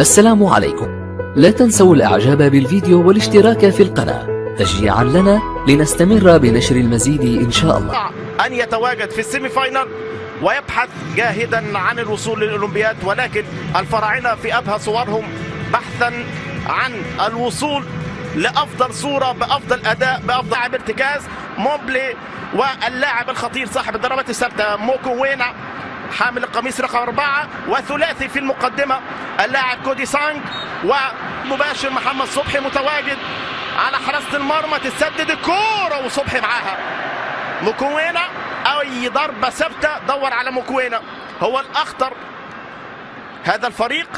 السلام عليكم. لا تنسوا الإعجاب بالفيديو والاشتراك في القناة. تشجيعا لنا لنستمر بنشر المزيد إن شاء الله. أن يتواجد في ال semi-final ويبحث جاهدا عن الوصول للأولمبياد ولكن الفراعنة في أبهى صورهم بحثا عن الوصول لأفضل صورة بأفضل أداء بأفضل لاعب ارتكاز. موبلي واللاعب الخطير صاحب الضربات الثابتة موكو وينا حامل القميص رقم أربعة وثلاثي في المقدمة اللاعب كودي سانج ومباشر محمد صبحي متواجد على حراسة المرمى تسدد الكورة وصبحي معاها. مكوينة أي ضربة ثابتة دور على مكوينة هو الأخطر هذا الفريق.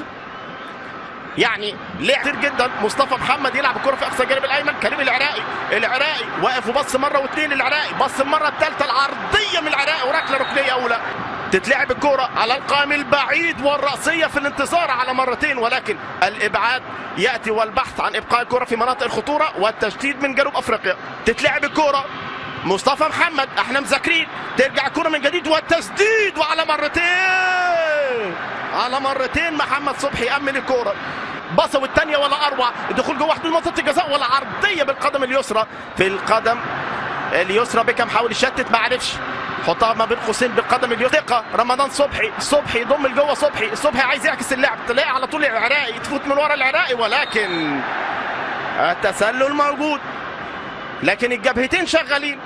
يعني لعب كتير جدا. مصطفى محمد يلعب الكرة في أقصى الجانب الأيمن كريم العراقي العراقي واقف وبص مرة واثنين العراقي بص المرة الثالثه العرضية من العراقي وركله ركنية أولى. تتلعب الكرة على القائم البعيد والرأسية في الانتصار على مرتين ولكن الإبعاد يأتي والبحث عن إبقاء الكرة في مناطق الخطورة والتشديد من جنوب أفريقيا. تتلعب الكرة مصطفى محمد إحنا مذاكرين ترجع الكرة من جديد والتسديد وعلى مرتين على مرتين محمد صبحي أمن الكرة بصوا والثانية ولا أروع الدخول جوه حدود منطقة الجزاء ولا عرضية بالقدم اليسرى. في القدم اليسرى بيكم حاول يشتت ما عرفش. حطها ما بين قوسين بالقدم اليسرى رمضان صبحي صبحي يضم لجوه صبحي. صبحي عايز يعكس اللعب. تلاقي على طول العراقي تفوت من ورا العراقي ولكن التسلل موجود. لكن الجبهتين شغالين.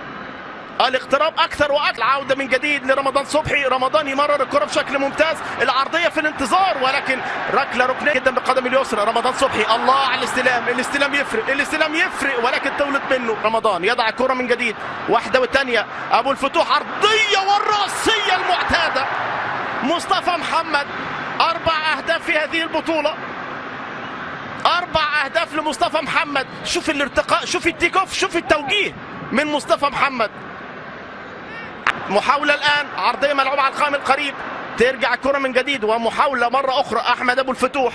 الاقتراب أكثر وأكثر عودة من جديد لرمضان صبحي. رمضان يمرر الكرة بشكل ممتاز. العرضية في الانتظار ولكن ركلة ركنية جدا بالقدم اليسرى. رمضان صبحي. الله على الاستلام. الاستلام يفرق. الاستلام يفرق ولكن طولت منه. رمضان يضع الكره من جديد. واحدة والثانيه أبو الفتوح. عرضية والرأسية المعتادة. مصطفى محمد. أربع أهداف في هذه البطولة. أربع أهداف لمصطفى محمد. شوف الارتقاء. شوف التيك أوف. شوف التوجيه من مصطفى محمد. محاولة الآن عرضية ملعوبة على القائم القريب ترجع الكرة من جديد ومحاولة مرة أخرى. أحمد أبو الفتوح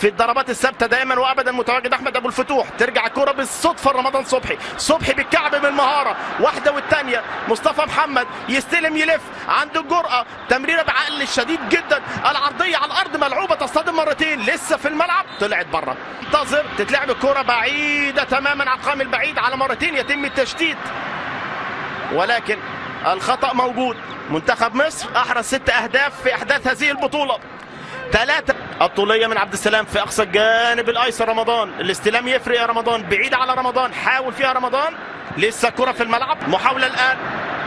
في الضربات الثابتة دائما وأبدا متواجد. أحمد أبو الفتوح ترجع الكرة بالصدفة رمضان صبحي. صبحي بالكعب بالمهارة واحدة والثانية مصطفى محمد يستلم يلف عنده الجرأة تمريرة بعقل الشديد جدا. العرضية على الأرض ملعوبة تصطدم مرتين. لسه في الملعب طلعت بره انتظر تتلعب الكرة بعيدة تماما على القائم البعيد على مرتين. يتم التشتيت. ولكن الخطأ موجود. منتخب مصر أحرز ست أهداف في أحداث هذه البطولة. ثلاثة الطولية من عبد السلام في أقصى الجانب الأيسر. رمضان الاستلام يفرق يا رمضان بعيد على رمضان حاول فيها رمضان. لسه الكرة في الملعب محاولة الآن.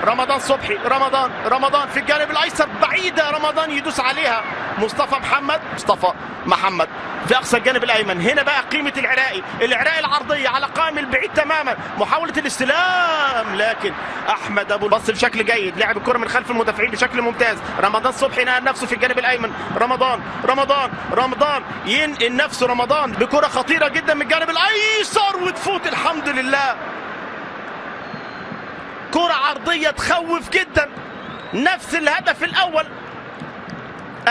رمضان صبحي رمضان رمضان في الجانب الأيسر بعيدة رمضان يدوس عليها. مصطفى محمد مصطفى محمد في أقصى الجانب الأيمن. هنا بقى قيمة العراقي. العراقي العرضية على قائم البعيد تماما. محاولة الاستلام لكن أحمد أبو بص بشكل جيد. لعب الكرة من خلف المدافعين بشكل ممتاز. رمضان صبحي نقل نفسه في الجانب الأيمن. رمضان رمضان رمضان. ينقل نفسه رمضان بكرة خطيرة جدا من الجانب الأيسر وتفوت الحمد لله. كرة عرضية تخوف جدا. نفس الهدف الأول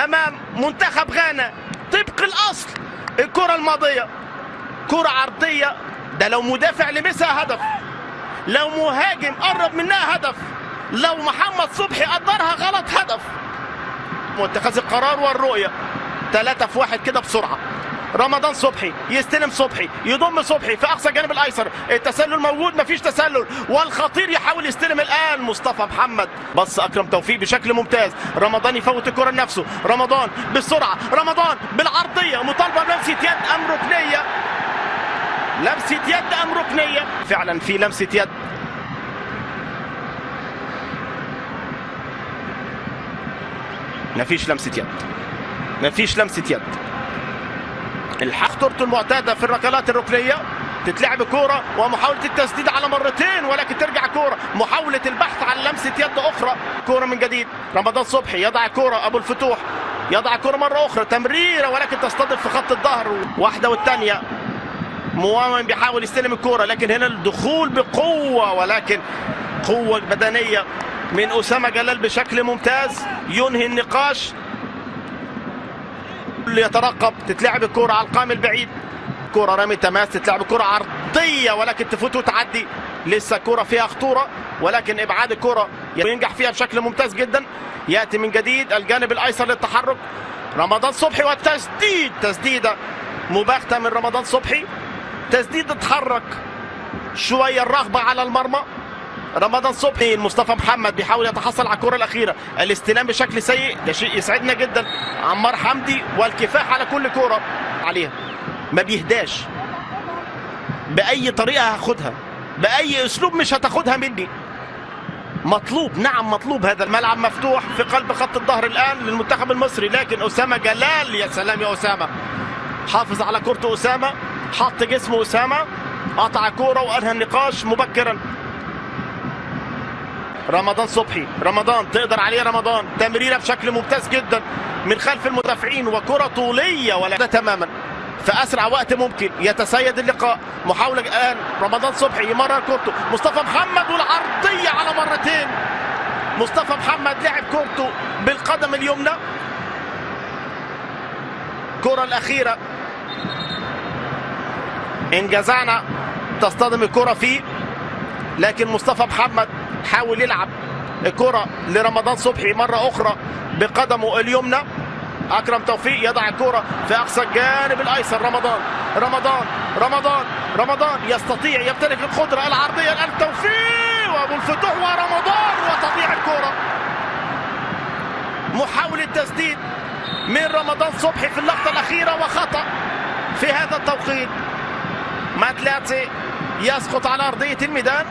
أمام منتخب غانا. طبق الأصل. الكرة الماضية. كرة عرضية. ده لو مدافع لمسها هدف. لو مهاجم قرب منها هدف. لو محمد صبحي قدرها غلط هدف. واتخاذ القرار والرؤية. ثلاثة في واحد كده بسرعة. رمضان صبحي يستلم صبحي يضم صبحي في أقصى الجانب الأيسر. التسلل موجود مفيش تسلل. والخطير يحاول يستلم الآن مصطفى محمد. بص أكرم توفيق بشكل ممتاز. رمضان يفوت الكرة لنفسه. رمضان بالسرعه رمضان بالعرضية. مطالبة بلمسه يد ام ركنيه لمسة يد ام ركنيه فعلا في لمسة يد. مفيش لمسة يد. مفيش لمسة يد. الخطورته المعتادة في الركلات الركنية. تتلعب كورة ومحاولة التسديد على مرتين ولكن ترجع كورة. محاولة البحث عن لمسة يد أخرى. كورة من جديد. رمضان صبحي يضع كورة. أبو الفتوح يضع كورة مرة أخرى. تمريرة ولكن تصطدم في خط الظهر. واحدة والثانية. موامن بيحاول يستلم الكورة لكن هنا الدخول بقوة ولكن قوة بدنية من أسامة جلال بشكل ممتاز. ينهي النقاش. اللي يترقب تتلعب الكرة على القائم البعيد. كرة رمي تماس تتلعب كرة عرضية ولكن تفوت وتعدي. لسه كرة فيها خطورة ولكن إبعاد الكرة ينجح فيها بشكل ممتاز جدا. يأتي من جديد الجانب الأيسر للتحرك. رمضان صبحي والتسديد تسديده مباغتة من رمضان صبحي. تسديد اتحرك شوية الرغبة على المرمى. رمضان صبحي مصطفى محمد بيحاول يتحصل على الكرة الأخيرة. الاستلام بشكل سيء ده شيء يسعدنا جدا. عمار حمدي والكفاح على كل كرة عليها. ما بيهداش. بأي طريقة هاخدها؟ بأي أسلوب مش هتاخدها مني. مطلوب نعم مطلوب هذا الملعب مفتوح في قلب خط الظهر الآن للمنتخب المصري لكن أسامة جلال يا سلام يا أسامة. حافظ على كرة أسامة حط جسمه أسامة قطع كوره وأنهى النقاش مبكرا. رمضان صبحي. رمضان تقدر عليه رمضان. تمريرة بشكل ممتاز جدا من خلف المدافعين وكرة طولية ولا تماما. في أسرع وقت ممكن. يتسيد اللقاء. محاولة الآن. رمضان صبحي يمرر كورته مصطفى محمد والعرضية على مرتين. مصطفى محمد لعب كورته بالقدم اليمنى. الكره الأخيرة. إن جزعنا تصطدم الكرة فيه. لكن مصطفى محمد حاول يلعب الكره لرمضان صبحي مرة أخرى بقدمه اليمنى. أكرم توفيق يضع الكرة في أقصى الجانب الأيسر. رمضان رمضان رمضان رمضان يستطيع يمتلك القدرة العرضية الآن. توفيق وأبو الفتوح ورمضان وتضيع الكرة. محاولة تسديد من رمضان صبحي في اللقطة الأخيرة وخطأ في هذا التوقيت. ماتلاتي يسقط على أرضية الميدان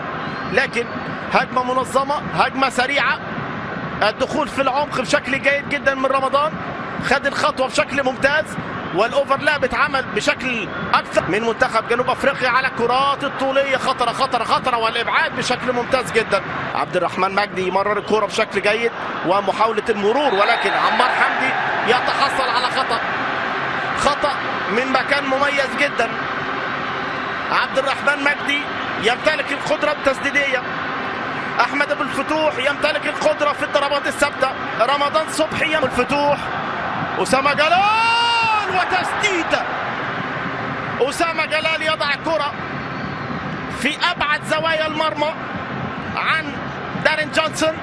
لكن هجمة منظمة هجمة سريعة. الدخول في العمق بشكل جيد جدا من رمضان. خد الخطوة بشكل ممتاز والاوفرلاب اتعمل بشكل أكثر. من منتخب جنوب أفريقيا على الكرات الطولية. خطرة خطرة خطرة والإبعاد بشكل ممتاز جدا. عبد الرحمن مجدي يمرر الكرة بشكل جيد ومحاولة المرور ولكن عمار حمدي يتحصل على خطأ. خطأ من مكان مميز جدا. عبد الرحمن مجدي يمتلك القدره التسديديه احمد ابو الفتوح يمتلك القدرة في الضربات الثابتة. رمضان صبحي الفتوح أسامة جلال وتسديده أسامة جلال يضع الكره في أبعد زوايا المرمى عن دارين جونسون.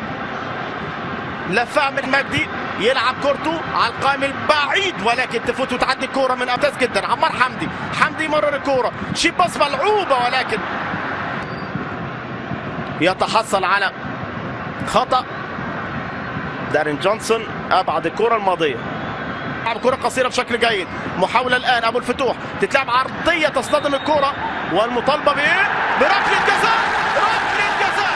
لفها من مجدي يلعب كورته على القائم البعيد ولكن تفوت وتعدي الكورة من ممتاز جدا. عمار حمدي حمدي مرر الكورة. شي باص ملعوبه ولكن يتحصل على خطأ. دارين جونسون أبعد الكرة الماضية. لعب كرة قصيرة بشكل جيد. محاولة الآن أبو الفتوح. تتلعب عرضية تصطدم الكرة. والمطالبة بايه بركلة جزاء. ركلة جزاء.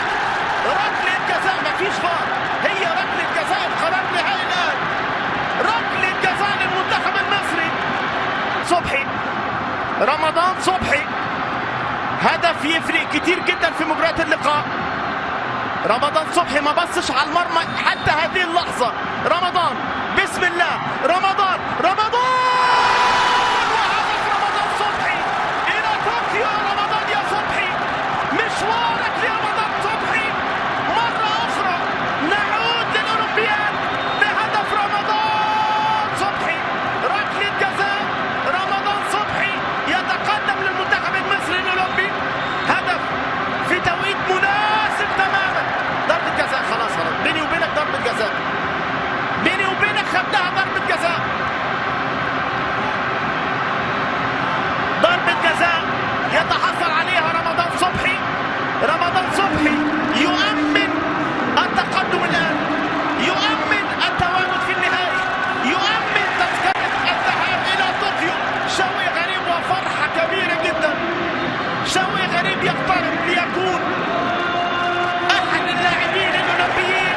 ركلة جزاء. مفيش فار. هي ركلة جزاء القرار النهائي الآن. ركلة جزاء للمنتخب المصري. صبحي. رمضان صبحي. هدف يفرق كتير جدا في مباريات اللقاء. رمضان صبحي ما بصش على المرمى حتى هذه اللحظة. رمضان بسم الله. رمضان رمضان وهدف رمضان صبحي إلى طوكيو رمضان يا صبحي مشوارك لرمضان صبحي مرة أخرى نعود للأولمبياد بهدف رمضان صبحي ركلة جزاء رمضان صبحي يتقدم للمنتخب المصري الأولمبي هدف في توقيت مناسب تماما ضربة جزاء خلاص خلاص بيني وبينك ضربة جزاء بيني وبينك خدها ضربة جزاء ضربة جزاء يتحصل عليها رمضان صبحي رمضان صبحي يؤمن التقدم الآن يؤمن التواجد في النهائي يؤمن تذكرة الذهاب إلى طوكيو شوي غريب وفرحة كبيرة جدا شوي غريب يقترب ليكون أحد اللاعبين الأولمبيين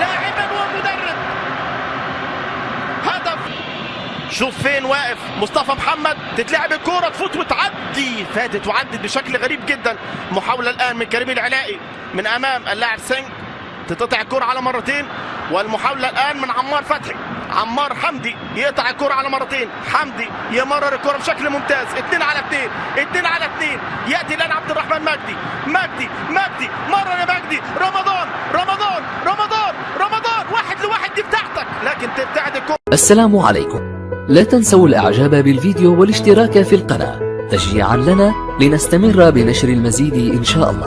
لاعبا ومدرب هدف شوف فين واقف مصطفى محمد؟ تتلعب الكورة تفوت وتعدي. فاتت وعدت بشكل غريب جدا. محاولة الآن من كريم العلاقي من أمام اللاعب سينج. تتقطع الكرة على مرتين. والمحاولة الآن من عمار فتحي. عمار حمدي يقطع الكرة على مرتين. حمدي يمرر الكرة بشكل ممتاز. اتنين على اتنين. اتنين على اتنين. يأتي الآن عبد الرحمن مجدي. مجدي مجدي. مرر يا مجدي. رمضان رمضان رمضان رمضان. واحد لواحد دي بتاعتك. لكن تبتعد الكرة السلام عليكم. لا تنسوا الإعجاب بالفيديو والاشتراك في القناة تشجيعا لنا لنستمر بنشر المزيد إن شاء الله.